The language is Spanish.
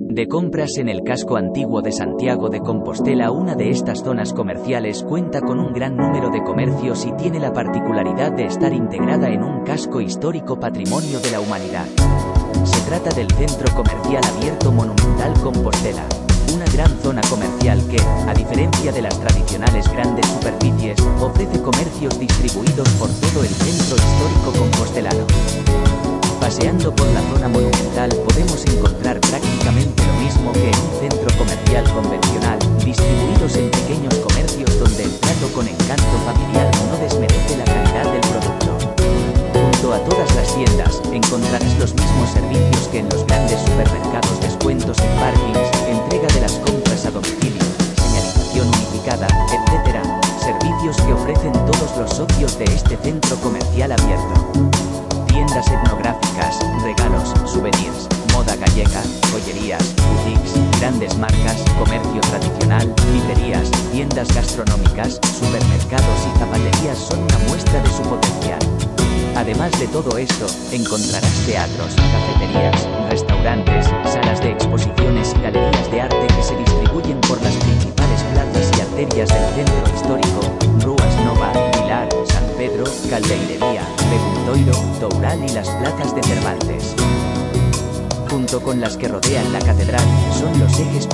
De compras en el casco antiguo de Santiago de Compostela, una de estas zonas comerciales cuenta con un gran número de comercios y tiene la particularidad de estar integrada en un casco histórico patrimonio de la humanidad. Se trata del Centro Comercial Abierto Monumental Compostela, una gran zona comercial que, a diferencia de las tradicionales grandes superficies, ofrece comercios distribuidos por todo el centro histórico compostelano. Paseando por la zona monumental podemos encontrar prácticamente que en un centro comercial convencional, distribuidos en pequeños comercios donde el trato con encanto familiar no desmerece la calidad del producto. Junto a todas las tiendas, encontrarás los mismos servicios que en los grandes supermercados, descuentos en parkings, entrega de las compras a domicilio, señalización unificada, etc. Servicios que ofrecen todos los socios de este centro comercial abierto tiendas etnográficas, regalos, souvenirs, moda gallega, joyerías, grandes marcas, comercio tradicional, librerías, tiendas gastronómicas, supermercados y zapaterías son una muestra de su potencial. Además de todo esto, encontrarás teatros, cafeterías, restaurantes, salas de exposiciones y galerías de arte que se distribuyen por las principales plazas y arterias del centro histórico, Ruas Nova, Pilar, San Pedro, Caldeirería, Beguntoiro, Toural y las plazas de Cervantes. Con las que rodean la catedral, son los ejes.